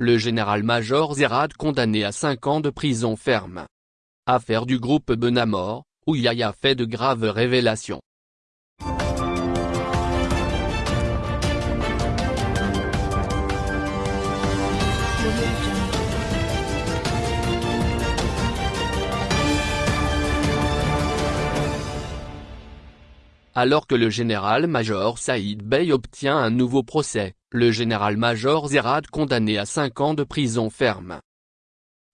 le général-major Zerad condamné à 5 ans de prison ferme. Affaire du groupe Benamor, où Yaya fait de graves révélations. Alors que le général-major Saïd Bey obtient un nouveau procès, le général-major Zerad condamné à 5 ans de prison ferme.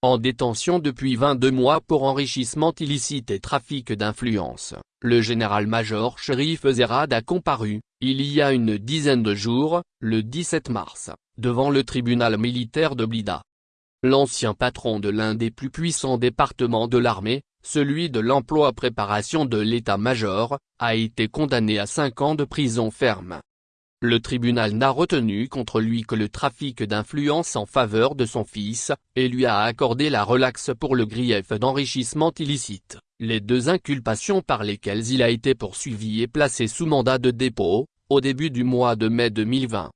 En détention depuis 22 mois pour enrichissement illicite et trafic d'influence, le général-major Sherif Zerad a comparu, il y a une dizaine de jours, le 17 mars, devant le tribunal militaire de Blida. L'ancien patron de l'un des plus puissants départements de l'armée, celui de l'emploi-préparation de l'état-major, a été condamné à 5 ans de prison ferme. Le tribunal n'a retenu contre lui que le trafic d'influence en faveur de son fils, et lui a accordé la relaxe pour le grief d'enrichissement illicite, les deux inculpations par lesquelles il a été poursuivi et placé sous mandat de dépôt, au début du mois de mai 2020.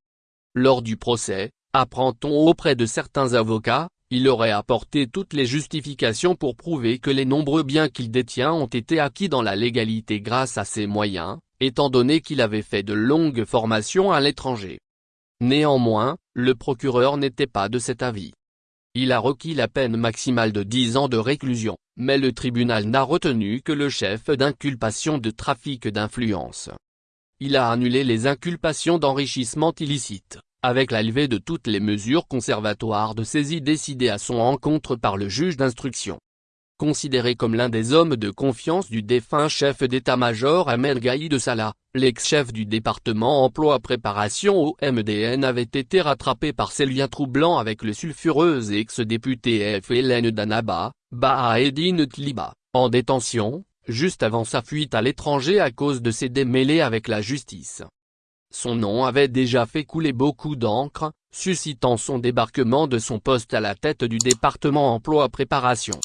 Lors du procès, apprend-on auprès de certains avocats, il aurait apporté toutes les justifications pour prouver que les nombreux biens qu'il détient ont été acquis dans la légalité grâce à ses moyens, étant donné qu'il avait fait de longues formations à l'étranger. Néanmoins, le procureur n'était pas de cet avis. Il a requis la peine maximale de 10 ans de réclusion, mais le tribunal n'a retenu que le chef d'inculpation de trafic d'influence. Il a annulé les inculpations d'enrichissement illicite avec la levée de toutes les mesures conservatoires de saisie décidées à son encontre par le juge d'instruction. Considéré comme l'un des hommes de confiance du défunt chef d'état-major Ahmed Gaïd Salah, l'ex-chef du département emploi-préparation au MDN avait été rattrapé par ses liens troublants avec le sulfureux ex-député FLN d'Anaba, Bahaeddin Tliba, en détention, juste avant sa fuite à l'étranger à cause de ses démêlés avec la justice. Son nom avait déjà fait couler beaucoup d'encre, suscitant son débarquement de son poste à la tête du département emploi-préparation.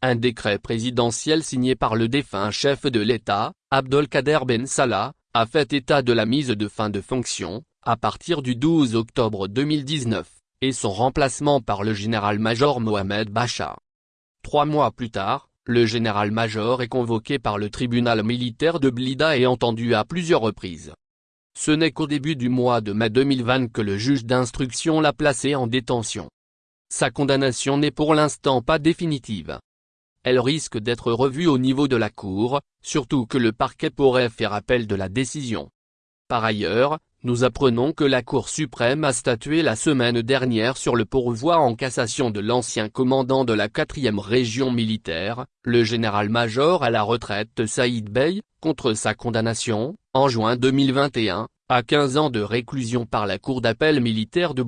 Un décret présidentiel signé par le défunt chef de l'État, Abdelkader Ben Salah, a fait état de la mise de fin de fonction, à partir du 12 octobre 2019, et son remplacement par le général-major Mohamed Bachar. Trois mois plus tard, le général-major est convoqué par le tribunal militaire de Blida et entendu à plusieurs reprises. Ce n'est qu'au début du mois de mai 2020 que le juge d'instruction l'a placé en détention. Sa condamnation n'est pour l'instant pas définitive. Elle risque d'être revue au niveau de la Cour, surtout que le parquet pourrait faire appel de la décision. Par ailleurs, nous apprenons que la Cour suprême a statué la semaine dernière sur le pourvoi en cassation de l'ancien commandant de la 4e région militaire, le général-major à la retraite Saïd Bey, contre sa condamnation, en juin 2021, à 15 ans de réclusion par la Cour d'appel militaire de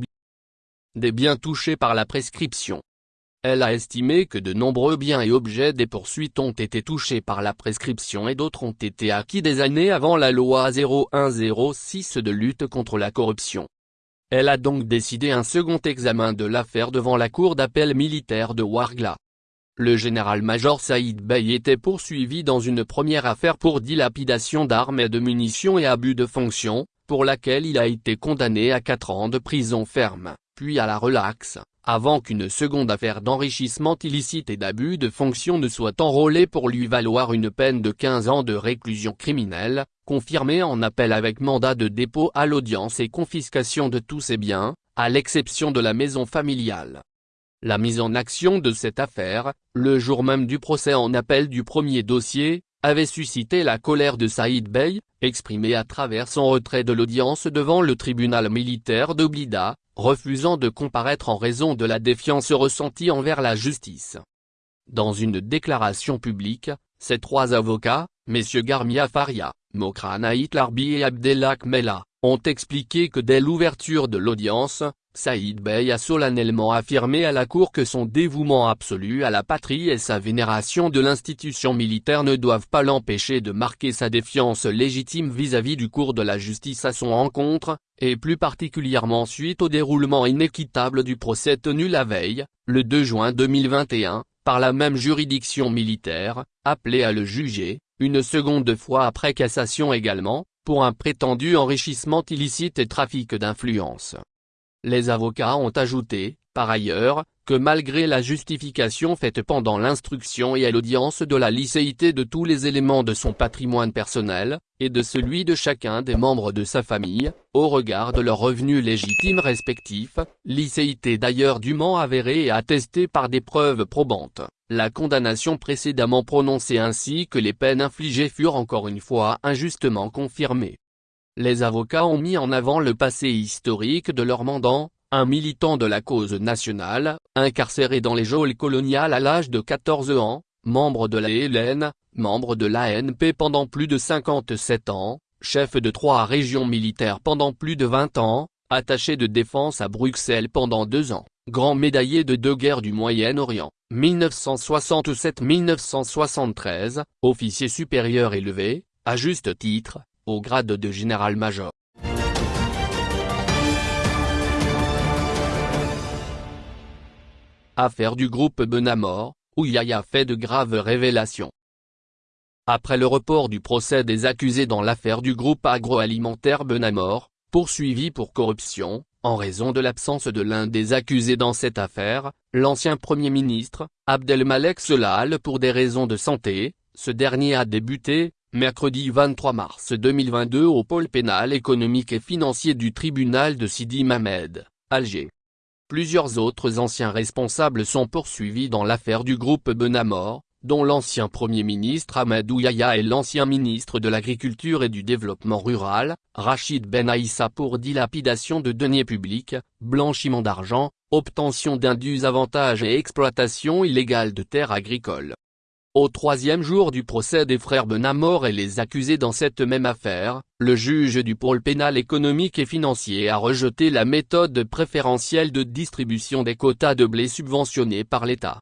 Des biens touchés par la prescription. Elle a estimé que de nombreux biens et objets des poursuites ont été touchés par la prescription et d'autres ont été acquis des années avant la loi 0106 de lutte contre la corruption. Elle a donc décidé un second examen de l'affaire devant la Cour d'appel militaire de Wargla. Le général-major Saïd Bey était poursuivi dans une première affaire pour dilapidation d'armes et de munitions et abus de fonction, pour laquelle il a été condamné à 4 ans de prison ferme, puis à la relaxe, avant qu'une seconde affaire d'enrichissement illicite et d'abus de fonction ne soit enrôlée pour lui valoir une peine de 15 ans de réclusion criminelle, confirmée en appel avec mandat de dépôt à l'audience et confiscation de tous ses biens, à l'exception de la maison familiale. La mise en action de cette affaire, le jour même du procès en appel du premier dossier, avait suscité la colère de Saïd Bey, exprimée à travers son retrait de l'audience devant le tribunal militaire de Blida, refusant de comparaître en raison de la défiance ressentie envers la justice. Dans une déclaration publique, ces trois avocats, messieurs Garmia Faria, Mokran Larbi et Abdelak Mella, ont expliqué que dès l'ouverture de l'audience, Saïd Bey a solennellement affirmé à la Cour que son dévouement absolu à la patrie et sa vénération de l'institution militaire ne doivent pas l'empêcher de marquer sa défiance légitime vis-à-vis du cours de la justice à son encontre, et plus particulièrement suite au déroulement inéquitable du procès tenu la veille, le 2 juin 2021, par la même juridiction militaire, appelée à le juger, une seconde fois après cassation également, pour un prétendu enrichissement illicite et trafic d'influence. Les avocats ont ajouté, par ailleurs, que malgré la justification faite pendant l'instruction et à l'audience de la licéité de tous les éléments de son patrimoine personnel, et de celui de chacun des membres de sa famille, au regard de leurs revenus légitimes respectifs, licéité d'ailleurs dûment avérée et attestée par des preuves probantes, la condamnation précédemment prononcée ainsi que les peines infligées furent encore une fois injustement confirmées. Les avocats ont mis en avant le passé historique de leur mandant, un militant de la cause nationale, incarcéré dans les geôles coloniales à l'âge de 14 ans, membre de la Hélène, membre de l'ANP pendant plus de 57 ans, chef de trois régions militaires pendant plus de 20 ans, attaché de défense à Bruxelles pendant deux ans, grand médaillé de deux guerres du Moyen-Orient, 1967-1973, officier supérieur élevé, à juste titre, au grade de général-major. Affaire du groupe Benamor, où Yaya fait de graves révélations. Après le report du procès des accusés dans l'affaire du groupe agroalimentaire Benamor, poursuivi pour corruption, en raison de l'absence de l'un des accusés dans cette affaire, l'ancien Premier ministre, Abdelmalek Solal pour des raisons de santé, ce dernier a débuté, mercredi 23 mars 2022 au pôle pénal économique et financier du tribunal de Sidi Mamed, Alger. Plusieurs autres anciens responsables sont poursuivis dans l'affaire du groupe Benamor, dont l'ancien Premier ministre Ahmadou Yahya et l'ancien ministre de l'Agriculture et du Développement Rural, Rachid Ben Aïssa pour dilapidation de deniers publics, blanchiment d'argent, obtention d'indus avantages et exploitation illégale de terres agricoles. Au troisième jour du procès des frères Benamor et les accusés dans cette même affaire, le juge du pôle pénal économique et financier a rejeté la méthode préférentielle de distribution des quotas de blé subventionnés par l'État.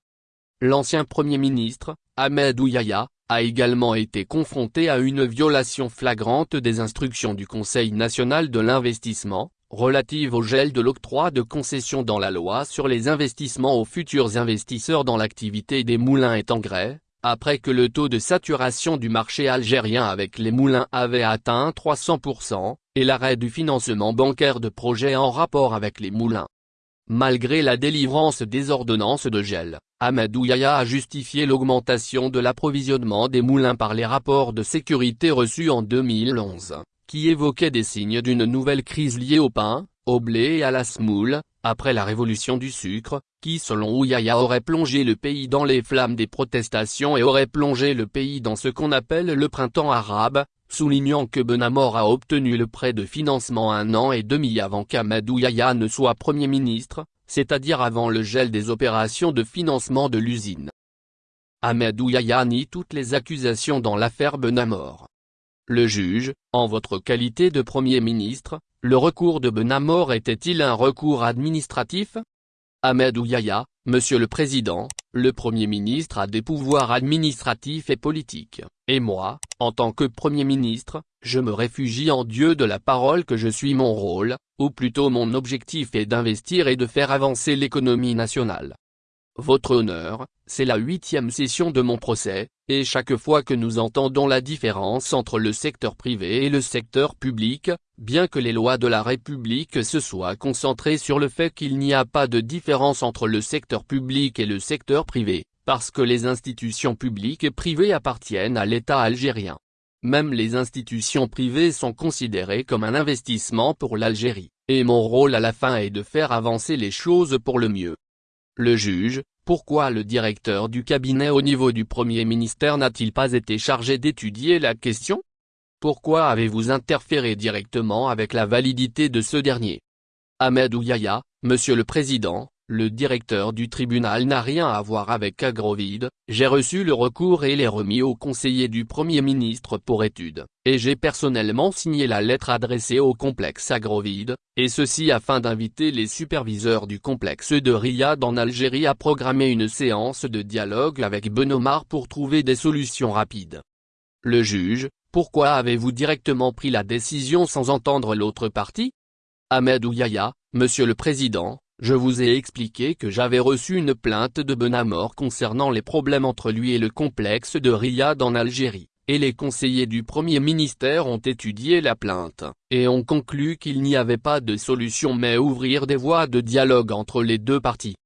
L'ancien Premier ministre, Ahmed Ouyaya, a également été confronté à une violation flagrante des instructions du Conseil national de l'investissement, relative au gel de l'octroi de concessions dans la loi sur les investissements aux futurs investisseurs dans l'activité des moulins et engrais, après que le taux de saturation du marché algérien avec les moulins avait atteint 300%, et l'arrêt du financement bancaire de projets en rapport avec les moulins. Malgré la délivrance des ordonnances de gel, Ahmadou Yahya a justifié l'augmentation de l'approvisionnement des moulins par les rapports de sécurité reçus en 2011, qui évoquaient des signes d'une nouvelle crise liée au pain, au blé et à la semoule, après la révolution du sucre, qui selon Ouyaya aurait plongé le pays dans les flammes des protestations et aurait plongé le pays dans ce qu'on appelle le printemps arabe, soulignant que Benamor a obtenu le prêt de financement un an et demi avant qu'Amadou Yahya ne soit Premier ministre, c'est-à-dire avant le gel des opérations de financement de l'usine. Amadou Yahya nie toutes les accusations dans l'affaire Benamor. Le juge, en votre qualité de Premier ministre, le recours de Benamor était-il un recours administratif? Ahmed Ouyaya, Monsieur le Président, le Premier ministre a des pouvoirs administratifs et politiques, et moi, en tant que Premier ministre, je me réfugie en Dieu de la parole que je suis mon rôle, ou plutôt mon objectif est d'investir et de faire avancer l'économie nationale. Votre honneur, c'est la huitième session de mon procès, et chaque fois que nous entendons la différence entre le secteur privé et le secteur public, bien que les lois de la République se soient concentrées sur le fait qu'il n'y a pas de différence entre le secteur public et le secteur privé, parce que les institutions publiques et privées appartiennent à l'État algérien. Même les institutions privées sont considérées comme un investissement pour l'Algérie, et mon rôle à la fin est de faire avancer les choses pour le mieux. Le juge, pourquoi le directeur du cabinet au niveau du Premier ministère n'a-t-il pas été chargé d'étudier la question? Pourquoi avez-vous interféré directement avec la validité de ce dernier? Ahmed Ouyaya, Monsieur le Président, le directeur du tribunal n'a rien à voir avec Agrovide, j'ai reçu le recours et l'ai remis au conseiller du Premier ministre pour étude, et j'ai personnellement signé la lettre adressée au complexe Agrovide, et ceci afin d'inviter les superviseurs du complexe de Riyad en Algérie à programmer une séance de dialogue avec Benomar pour trouver des solutions rapides. Le juge, pourquoi avez-vous directement pris la décision sans entendre l'autre partie? Ahmed Ouyaya, Monsieur le Président, je vous ai expliqué que j'avais reçu une plainte de Benamor concernant les problèmes entre lui et le complexe de Riyad en Algérie, et les conseillers du Premier ministère ont étudié la plainte, et ont conclu qu'il n'y avait pas de solution mais ouvrir des voies de dialogue entre les deux parties.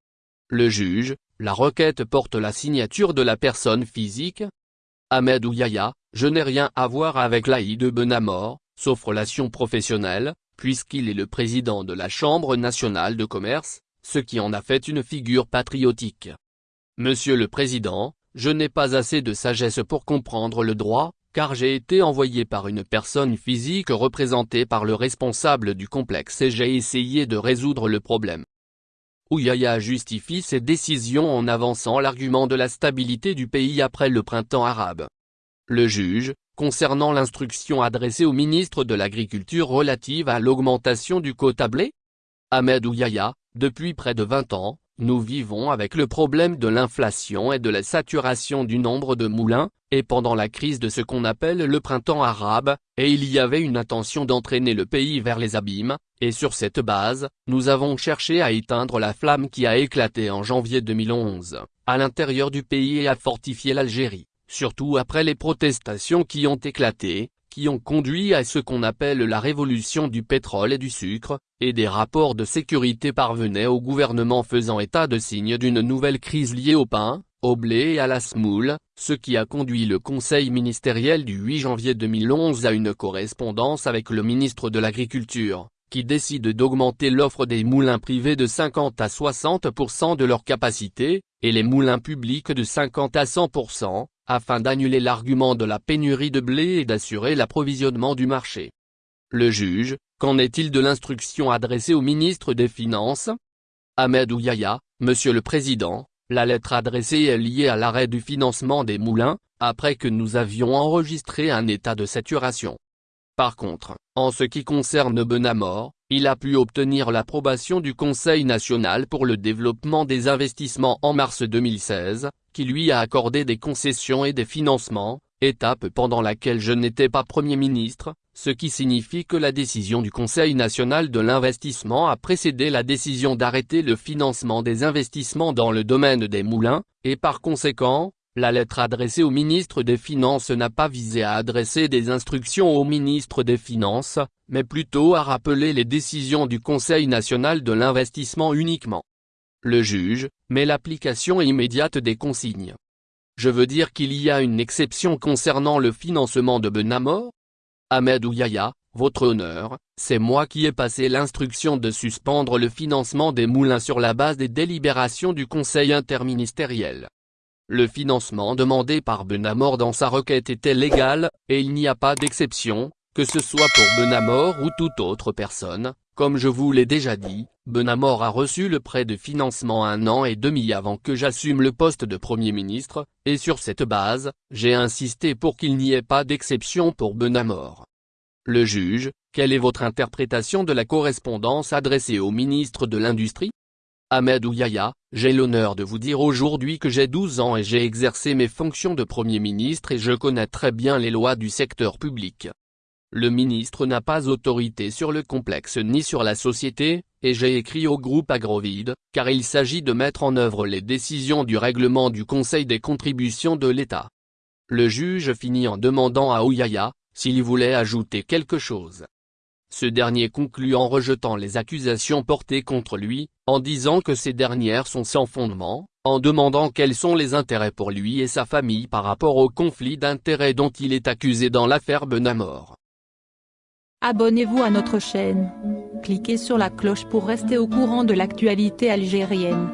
Le juge, la requête porte la signature de la personne physique Ahmed Ouyaya, je n'ai rien à voir avec l'Aïd de Benamor, sauf relation professionnelle, puisqu'il est le président de la Chambre nationale de commerce, ce qui en a fait une figure patriotique. Monsieur le Président, je n'ai pas assez de sagesse pour comprendre le droit, car j'ai été envoyé par une personne physique représentée par le responsable du complexe et j'ai essayé de résoudre le problème. Ouyaya justifie ses décisions en avançant l'argument de la stabilité du pays après le printemps arabe. Le juge, concernant l'instruction adressée au ministre de l'Agriculture relative à l'augmentation du quota blé Ahmed Ouyaya, depuis près de 20 ans, nous vivons avec le problème de l'inflation et de la saturation du nombre de moulins, et pendant la crise de ce qu'on appelle le printemps arabe, et il y avait une intention d'entraîner le pays vers les abîmes, et sur cette base, nous avons cherché à éteindre la flamme qui a éclaté en janvier 2011, à l'intérieur du pays et à fortifier l'Algérie, surtout après les protestations qui ont éclaté, qui ont conduit à ce qu'on appelle la révolution du pétrole et du sucre, et des rapports de sécurité parvenaient au gouvernement faisant état de signes d'une nouvelle crise liée au pain, au blé et à la semoule, ce qui a conduit le conseil ministériel du 8 janvier 2011 à une correspondance avec le ministre de l'Agriculture, qui décide d'augmenter l'offre des moulins privés de 50 à 60% de leur capacité, et les moulins publics de 50 à 100%, afin d'annuler l'argument de la pénurie de blé et d'assurer l'approvisionnement du marché. Le juge, qu'en est-il de l'instruction adressée au ministre des Finances? Ahmed Ouyaya, Monsieur le Président, la lettre adressée est liée à l'arrêt du financement des moulins, après que nous avions enregistré un état de saturation. Par contre, en ce qui concerne Benamor, il a pu obtenir l'approbation du Conseil national pour le développement des investissements en mars 2016, qui lui a accordé des concessions et des financements, étape pendant laquelle je n'étais pas Premier ministre, ce qui signifie que la décision du Conseil national de l'investissement a précédé la décision d'arrêter le financement des investissements dans le domaine des moulins, et par conséquent, la lettre adressée au ministre des Finances n'a pas visé à adresser des instructions au ministre des Finances, mais plutôt à rappeler les décisions du Conseil national de l'investissement uniquement. Le juge, met l'application immédiate des consignes. Je veux dire qu'il y a une exception concernant le financement de Benamor Ahmed Ouyaya, votre honneur, c'est moi qui ai passé l'instruction de suspendre le financement des moulins sur la base des délibérations du Conseil interministériel. Le financement demandé par Benamor dans sa requête était légal, et il n'y a pas d'exception, que ce soit pour Benamor ou toute autre personne, comme je vous l'ai déjà dit, Benamor a reçu le prêt de financement un an et demi avant que j'assume le poste de Premier ministre, et sur cette base, j'ai insisté pour qu'il n'y ait pas d'exception pour Benamor. Le juge, quelle est votre interprétation de la correspondance adressée au ministre de l'Industrie? Ahmed Ouyaya, j'ai l'honneur de vous dire aujourd'hui que j'ai 12 ans et j'ai exercé mes fonctions de Premier ministre et je connais très bien les lois du secteur public. Le ministre n'a pas autorité sur le complexe ni sur la société, et j'ai écrit au groupe Agrovide, car il s'agit de mettre en œuvre les décisions du règlement du Conseil des contributions de l'État. Le juge finit en demandant à Ouyaya, s'il voulait ajouter quelque chose. Ce dernier conclut en rejetant les accusations portées contre lui, en disant que ces dernières sont sans fondement, en demandant quels sont les intérêts pour lui et sa famille par rapport au conflit d'intérêts dont il est accusé dans l'affaire Benamor. Abonnez-vous à notre chaîne. Cliquez sur la cloche pour rester au courant de l'actualité algérienne.